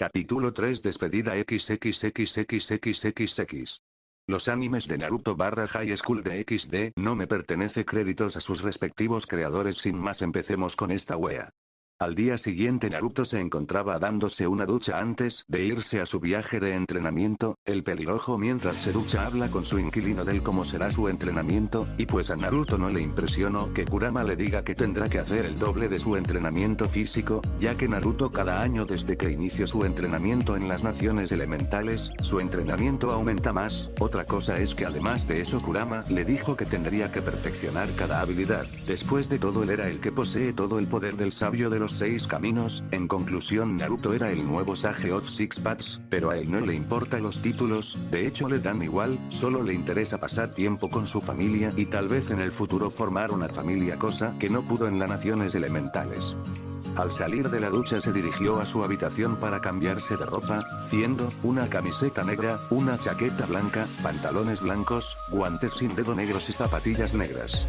Capítulo 3 Despedida XXXXXXX. Los animes de Naruto barra High School de XD no me pertenece créditos a sus respectivos creadores sin más empecemos con esta wea. Al día siguiente Naruto se encontraba dándose una ducha antes de irse a su viaje de entrenamiento, el pelirrojo mientras se ducha habla con su inquilino del cómo será su entrenamiento, y pues a Naruto no le impresionó que Kurama le diga que tendrá que hacer el doble de su entrenamiento físico, ya que Naruto cada año desde que inició su entrenamiento en las naciones elementales, su entrenamiento aumenta más, otra cosa es que además de eso Kurama le dijo que tendría que perfeccionar cada habilidad, después de todo él era el que posee todo el poder del sabio de los seis caminos, en conclusión Naruto era el nuevo Sage of Six Paths, pero a él no le importan los títulos, de hecho le dan igual, solo le interesa pasar tiempo con su familia y tal vez en el futuro formar una familia cosa que no pudo en las naciones elementales. Al salir de la ducha se dirigió a su habitación para cambiarse de ropa, siendo, una camiseta negra, una chaqueta blanca, pantalones blancos, guantes sin dedo negros y zapatillas negras.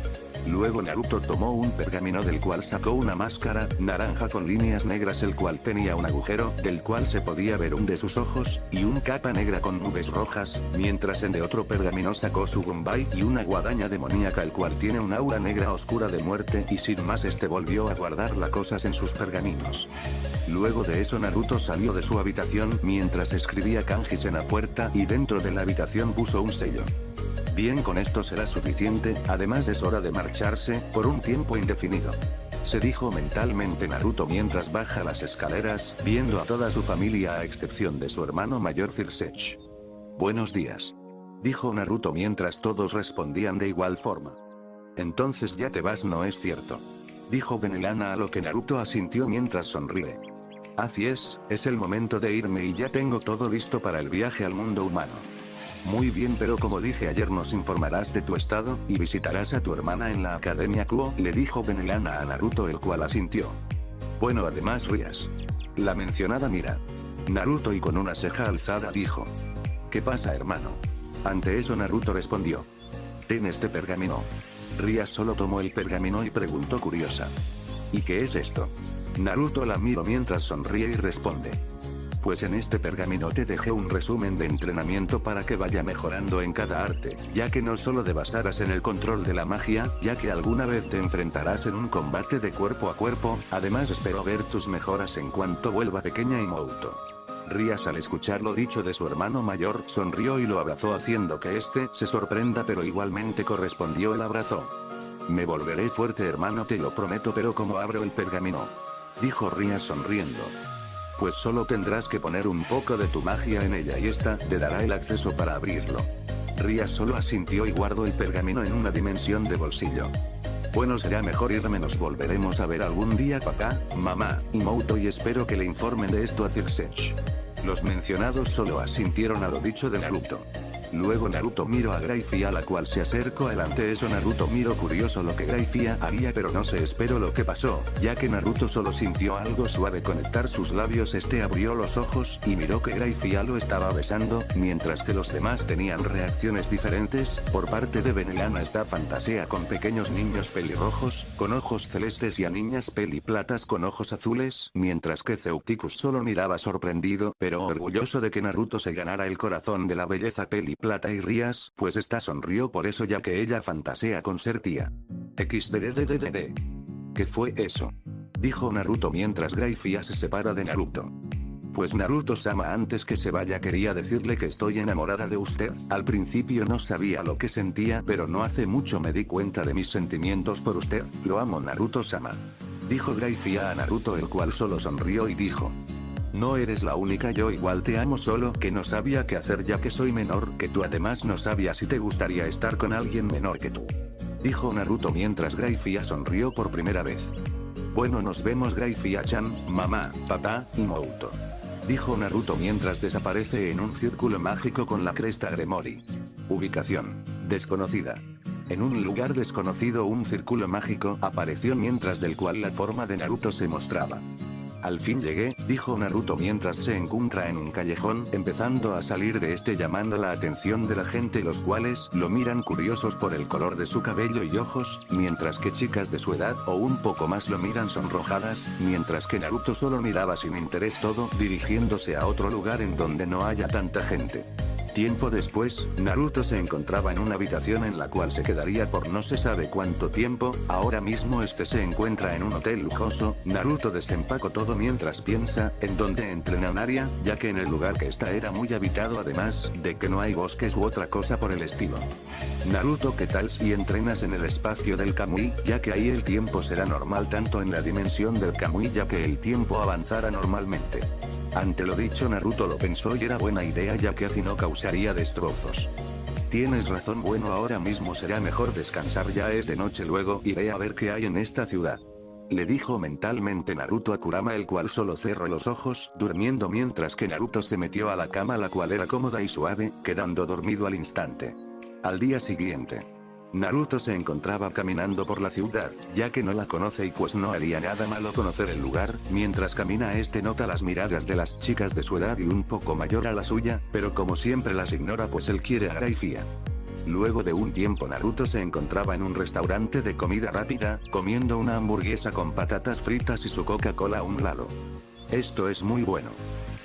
Luego Naruto tomó un pergamino del cual sacó una máscara, naranja con líneas negras el cual tenía un agujero, del cual se podía ver un de sus ojos, y un capa negra con nubes rojas, mientras en de otro pergamino sacó su Gumbay y una guadaña demoníaca el cual tiene un aura negra oscura de muerte y sin más este volvió a guardar las cosas en sus pergaminos. Luego de eso Naruto salió de su habitación mientras escribía kanjis en la puerta y dentro de la habitación puso un sello. Bien con esto será suficiente, además es hora de marcharse, por un tiempo indefinido. Se dijo mentalmente Naruto mientras baja las escaleras, viendo a toda su familia a excepción de su hermano mayor Zirsech. Buenos días. Dijo Naruto mientras todos respondían de igual forma. Entonces ya te vas no es cierto. Dijo Benelana a lo que Naruto asintió mientras sonríe. Así es, es el momento de irme y ya tengo todo listo para el viaje al mundo humano. Muy bien pero como dije ayer nos informarás de tu estado, y visitarás a tu hermana en la Academia Kuo, le dijo Benelana a Naruto el cual asintió. Bueno además Rías. La mencionada mira. Naruto y con una ceja alzada dijo. ¿Qué pasa hermano? Ante eso Naruto respondió. Ten este pergamino. Rías solo tomó el pergamino y preguntó curiosa. ¿Y qué es esto? Naruto la miró mientras sonríe y responde pues en este pergamino te dejé un resumen de entrenamiento para que vaya mejorando en cada arte, ya que no solo te basarás en el control de la magia, ya que alguna vez te enfrentarás en un combate de cuerpo a cuerpo, además espero ver tus mejoras en cuanto vuelva pequeña y Mouto. Rías al escuchar lo dicho de su hermano mayor, sonrió y lo abrazó haciendo que este se sorprenda pero igualmente correspondió el abrazo. Me volveré fuerte hermano te lo prometo pero como abro el pergamino. Dijo Rías sonriendo pues solo tendrás que poner un poco de tu magia en ella y esta te dará el acceso para abrirlo. Ria solo asintió y guardó el pergamino en una dimensión de bolsillo. Bueno será mejor irme nos volveremos a ver algún día papá, mamá, y Mouto y espero que le informen de esto a Zirsech. Los mencionados solo asintieron a lo dicho de Naruto. Luego Naruto miró a Grayfia a la cual se acercó adelante eso. Naruto miró curioso lo que Grayfia haría pero no se esperó lo que pasó, ya que Naruto solo sintió algo suave conectar sus labios. Este abrió los ojos y miró que Grayfia lo estaba besando, mientras que los demás tenían reacciones diferentes, por parte de Benelana está fantasea con pequeños niños pelirrojos, con ojos celestes y a niñas peliplatas con ojos azules, mientras que Zeuticus solo miraba sorprendido pero orgulloso de que Naruto se ganara el corazón de la belleza peli Plata y Rías, pues esta sonrió por eso ya que ella fantasea con ser tía. XDDDDD. ¿Qué fue eso? Dijo Naruto mientras Grayfia se separa de Naruto. Pues Naruto-sama antes que se vaya quería decirle que estoy enamorada de usted, al principio no sabía lo que sentía pero no hace mucho me di cuenta de mis sentimientos por usted, lo amo Naruto-sama. Dijo Grayfia a Naruto el cual solo sonrió y dijo. No eres la única yo igual te amo solo que no sabía qué hacer ya que soy menor que tú además no sabía si te gustaría estar con alguien menor que tú. Dijo Naruto mientras Grayfia sonrió por primera vez. Bueno nos vemos Grayfia-chan, mamá, papá, y Mouto. Dijo Naruto mientras desaparece en un círculo mágico con la cresta Gremori. Ubicación. Desconocida. En un lugar desconocido un círculo mágico apareció mientras del cual la forma de Naruto se mostraba. Al fin llegué, dijo Naruto mientras se encuentra en un callejón, empezando a salir de este llamando la atención de la gente los cuales lo miran curiosos por el color de su cabello y ojos, mientras que chicas de su edad o un poco más lo miran sonrojadas, mientras que Naruto solo miraba sin interés todo, dirigiéndose a otro lugar en donde no haya tanta gente. Tiempo después, Naruto se encontraba en una habitación en la cual se quedaría por no se sabe cuánto tiempo, ahora mismo este se encuentra en un hotel lujoso, Naruto desempacó todo mientras piensa, en donde entrena Naria, ya que en el lugar que está era muy habitado además, de que no hay bosques u otra cosa por el estilo. Naruto ¿qué tal si entrenas en el espacio del Kamui, ya que ahí el tiempo será normal tanto en la dimensión del Kamui ya que el tiempo avanzará normalmente. Ante lo dicho Naruto lo pensó y era buena idea ya que así no causaría destrozos. Tienes razón bueno ahora mismo será mejor descansar ya es de noche luego iré a ver qué hay en esta ciudad. Le dijo mentalmente Naruto a Kurama el cual solo cerró los ojos, durmiendo mientras que Naruto se metió a la cama la cual era cómoda y suave, quedando dormido al instante. Al día siguiente. Naruto se encontraba caminando por la ciudad, ya que no la conoce y pues no haría nada malo conocer el lugar, mientras camina este nota las miradas de las chicas de su edad y un poco mayor a la suya, pero como siempre las ignora pues él quiere a. Luego de un tiempo Naruto se encontraba en un restaurante de comida rápida, comiendo una hamburguesa con patatas fritas y su Coca-Cola a un lado. Esto es muy bueno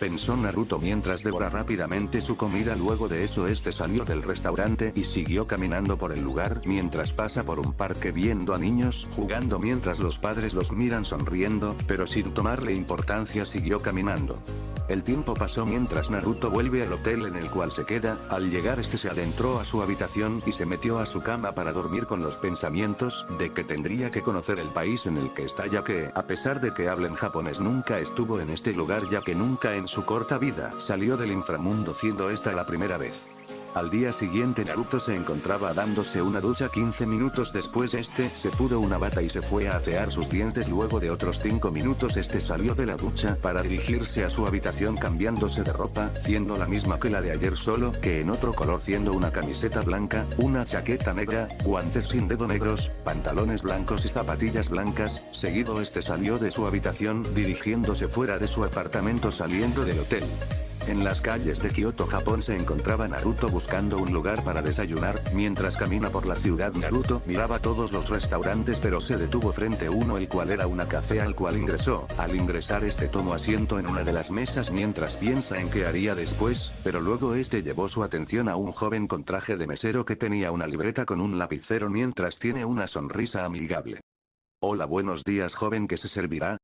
pensó Naruto mientras devora rápidamente su comida luego de eso este salió del restaurante y siguió caminando por el lugar mientras pasa por un parque viendo a niños jugando mientras los padres los miran sonriendo, pero sin tomarle importancia siguió caminando. El tiempo pasó mientras Naruto vuelve al hotel en el cual se queda, al llegar este se adentró a su habitación y se metió a su cama para dormir con los pensamientos de que tendría que conocer el país en el que está ya que, a pesar de que hablen japonés nunca estuvo en este lugar ya que nunca en su corta vida salió del inframundo siendo esta la primera vez. Al día siguiente Naruto se encontraba dándose una ducha 15 minutos después. Este se pudo una bata y se fue a asear sus dientes. Luego de otros 5 minutos este salió de la ducha para dirigirse a su habitación cambiándose de ropa, siendo la misma que la de ayer solo que en otro color siendo una camiseta blanca, una chaqueta negra, guantes sin dedo negros, pantalones blancos y zapatillas blancas, seguido este salió de su habitación dirigiéndose fuera de su apartamento saliendo del hotel. En las calles de Kioto, Japón se encontraba Naruto buscando un lugar para desayunar, mientras camina por la ciudad Naruto miraba todos los restaurantes pero se detuvo frente a uno el cual era una café al cual ingresó, al ingresar este tomó asiento en una de las mesas mientras piensa en qué haría después, pero luego este llevó su atención a un joven con traje de mesero que tenía una libreta con un lapicero mientras tiene una sonrisa amigable. Hola buenos días joven que se servirá,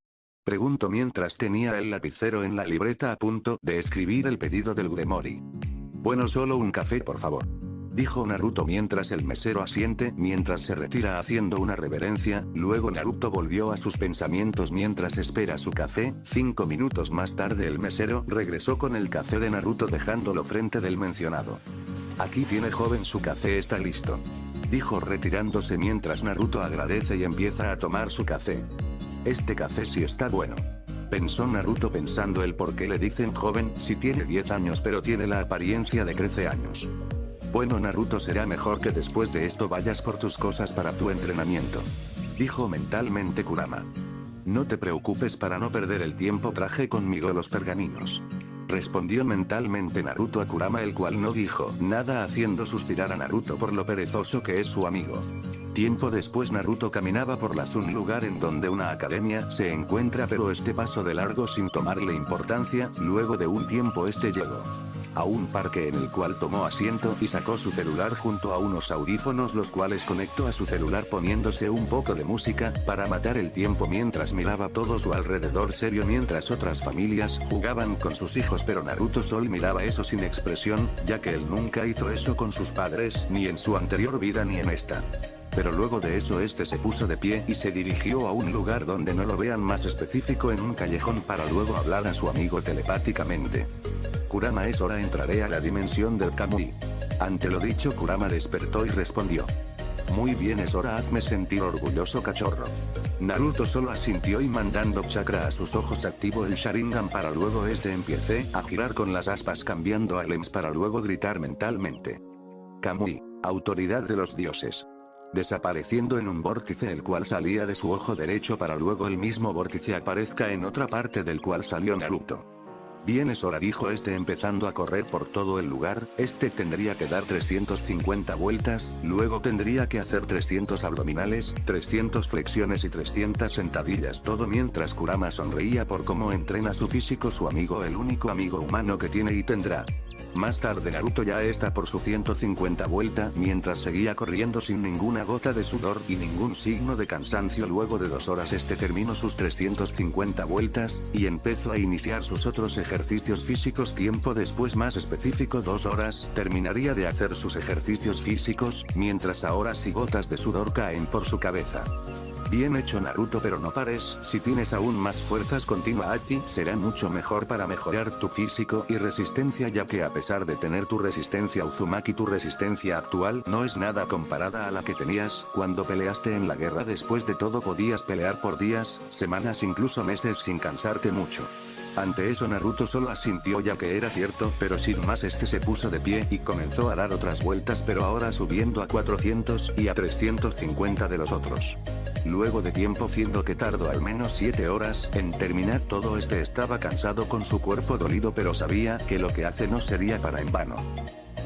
Pregunto mientras tenía el lapicero en la libreta a punto de escribir el pedido del Gremori. Bueno solo un café por favor. Dijo Naruto mientras el mesero asiente mientras se retira haciendo una reverencia, luego Naruto volvió a sus pensamientos mientras espera su café, cinco minutos más tarde el mesero regresó con el café de Naruto dejándolo frente del mencionado. Aquí tiene joven su café está listo. Dijo retirándose mientras Naruto agradece y empieza a tomar su café. Este café sí está bueno. Pensó Naruto pensando el por qué le dicen joven si tiene 10 años pero tiene la apariencia de 13 años. Bueno Naruto será mejor que después de esto vayas por tus cosas para tu entrenamiento. Dijo mentalmente Kurama. No te preocupes para no perder el tiempo traje conmigo los pergaminos. Respondió mentalmente Naruto a Kurama el cual no dijo nada haciendo suspirar a Naruto por lo perezoso que es su amigo. Tiempo después Naruto caminaba por la un lugar en donde una academia se encuentra pero este paso de largo sin tomarle importancia, luego de un tiempo este llegó a un parque en el cual tomó asiento y sacó su celular junto a unos audífonos los cuales conectó a su celular poniéndose un poco de música, para matar el tiempo mientras miraba todo su alrededor serio mientras otras familias jugaban con sus hijos pero Naruto solo miraba eso sin expresión, ya que él nunca hizo eso con sus padres, ni en su anterior vida ni en esta. Pero luego de eso este se puso de pie y se dirigió a un lugar donde no lo vean más específico en un callejón para luego hablar a su amigo telepáticamente. Kurama es hora entraré a la dimensión del Kamui. Ante lo dicho Kurama despertó y respondió. Muy bien es hora hazme sentir orgulloso cachorro. Naruto solo asintió y mandando chakra a sus ojos activó el Sharingan para luego este empiece a girar con las aspas cambiando a Lens para luego gritar mentalmente. Kamui, autoridad de los dioses. desapareciendo en un vórtice el cual salía de su ojo derecho para luego el mismo vórtice aparezca en otra parte del cual salió Naruto. Bien es hora dijo este empezando a correr por todo el lugar, este tendría que dar 350 vueltas, luego tendría que hacer 300 abdominales, 300 flexiones y 300 sentadillas todo mientras Kurama sonreía por cómo entrena su físico su amigo el único amigo humano que tiene y tendrá. Más tarde Naruto ya está por su 150 vuelta mientras seguía corriendo sin ninguna gota de sudor y ningún signo de cansancio luego de dos horas este terminó sus 350 vueltas, y empezó a iniciar sus otros ejercicios físicos tiempo después más específico dos horas, terminaría de hacer sus ejercicios físicos, mientras ahora sí gotas de sudor caen por su cabeza. Bien hecho Naruto pero no pares, si tienes aún más fuerzas continua aquí será mucho mejor para mejorar tu físico y resistencia ya que a pesar de tener tu resistencia Uzumaki tu resistencia actual no es nada comparada a la que tenías cuando peleaste en la guerra después de todo podías pelear por días, semanas incluso meses sin cansarte mucho. Ante eso Naruto solo asintió ya que era cierto pero sin más este se puso de pie y comenzó a dar otras vueltas pero ahora subiendo a 400 y a 350 de los otros. Luego de tiempo siendo que tardó al menos 7 horas en terminar todo este estaba cansado con su cuerpo dolido pero sabía que lo que hace no sería para en vano.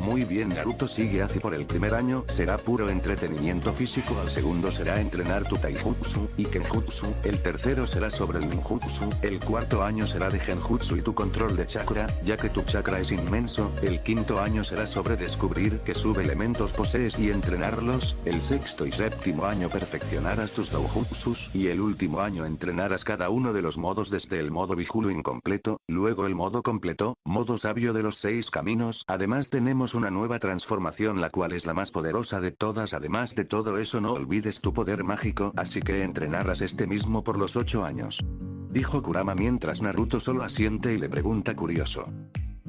Muy bien Naruto sigue así por el primer año será puro entretenimiento físico al segundo será entrenar tu taijutsu y kenjutsu, el tercero será sobre el ninjutsu, el cuarto año será de genjutsu y tu control de chakra, ya que tu chakra es inmenso, el quinto año será sobre descubrir qué subelementos posees y entrenarlos, el sexto y séptimo año perfeccionarás tus doujutsus y el último año entrenarás cada uno de los modos desde el modo vijulo incompleto, luego el modo completo, modo sabio de los seis caminos, además tenemos una nueva transformación la cual es la más poderosa de todas además de todo eso no olvides tu poder mágico así que entrenarás este mismo por los 8 años. Dijo Kurama mientras Naruto solo asiente y le pregunta curioso.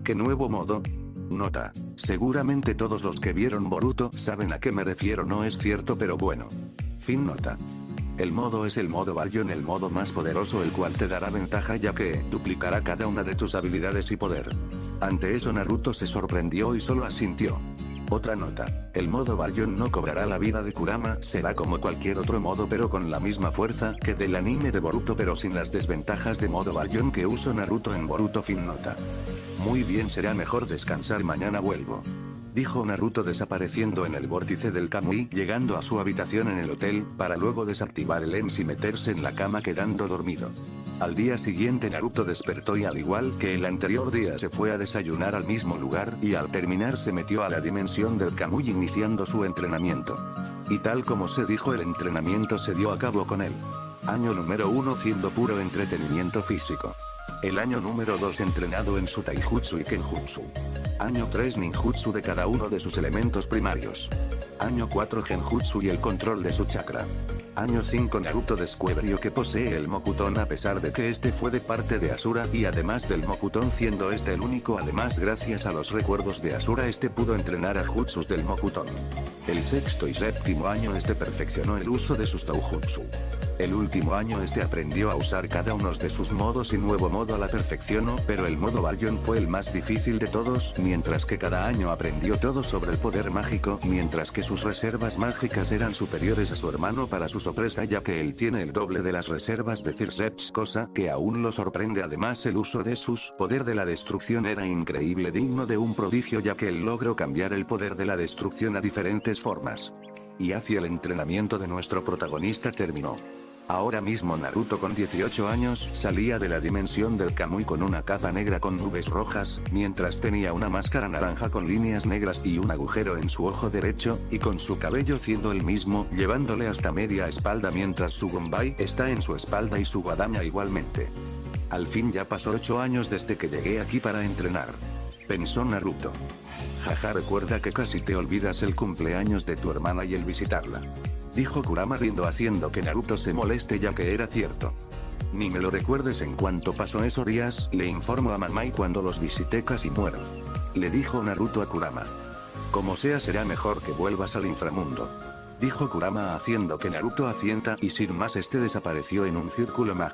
¿Qué nuevo modo? Nota. Seguramente todos los que vieron Boruto saben a qué me refiero no es cierto pero bueno. Fin nota. El modo es el modo en el modo más poderoso el cual te dará ventaja ya que duplicará cada una de tus habilidades y poder. Ante eso Naruto se sorprendió y solo asintió. Otra nota, el modo Baryon no cobrará la vida de Kurama, será como cualquier otro modo pero con la misma fuerza que del anime de Boruto pero sin las desventajas de modo Baryon que uso Naruto en Boruto fin nota. Muy bien será mejor descansar mañana vuelvo dijo Naruto desapareciendo en el vórtice del Kamui llegando a su habitación en el hotel, para luego desactivar el EMS y meterse en la cama quedando dormido. Al día siguiente Naruto despertó y al igual que el anterior día se fue a desayunar al mismo lugar y al terminar se metió a la dimensión del Kamui iniciando su entrenamiento. Y tal como se dijo el entrenamiento se dio a cabo con él. Año número 1 siendo puro entretenimiento físico. El año número 2 entrenado en su taijutsu y kenjutsu. Año 3 ninjutsu de cada uno de sus elementos primarios. Año 4 genjutsu y el control de su chakra. Año 5 Naruto descubrió que posee el Mokuton a pesar de que este fue de parte de Asura y además del Mokuton siendo este el único además gracias a los recuerdos de Asura este pudo entrenar a Jutsus del Mokuton. El sexto y séptimo año este perfeccionó el uso de sus Taujutsu. El último año este aprendió a usar cada uno de sus modos y nuevo modo a la perfeccionó pero el modo Baryon fue el más difícil de todos mientras que cada año aprendió todo sobre el poder mágico mientras que sus reservas mágicas eran superiores a su hermano para su sorpresa ya que él tiene el doble de las reservas de Circeps cosa que aún lo sorprende además el uso de sus poder de la destrucción era increíble digno de un prodigio ya que él logró cambiar el poder de la destrucción a diferentes formas. Y hacia el entrenamiento de nuestro protagonista terminó. Ahora mismo Naruto con 18 años salía de la dimensión del Kamui con una capa negra con nubes rojas, mientras tenía una máscara naranja con líneas negras y un agujero en su ojo derecho, y con su cabello siendo el mismo, llevándole hasta media espalda mientras su Gombay está en su espalda y su guadaña igualmente. Al fin ya pasó 8 años desde que llegué aquí para entrenar. Pensó Naruto. Jaja recuerda que casi te olvidas el cumpleaños de tu hermana y el visitarla. Dijo Kurama riendo haciendo que Naruto se moleste ya que era cierto. Ni me lo recuerdes en cuanto pasó esos días, le informo a mamá y cuando los visité casi muero. Le dijo Naruto a Kurama. Como sea será mejor que vuelvas al inframundo. Dijo Kurama haciendo que Naruto asienta y sin más este desapareció en un círculo mágico.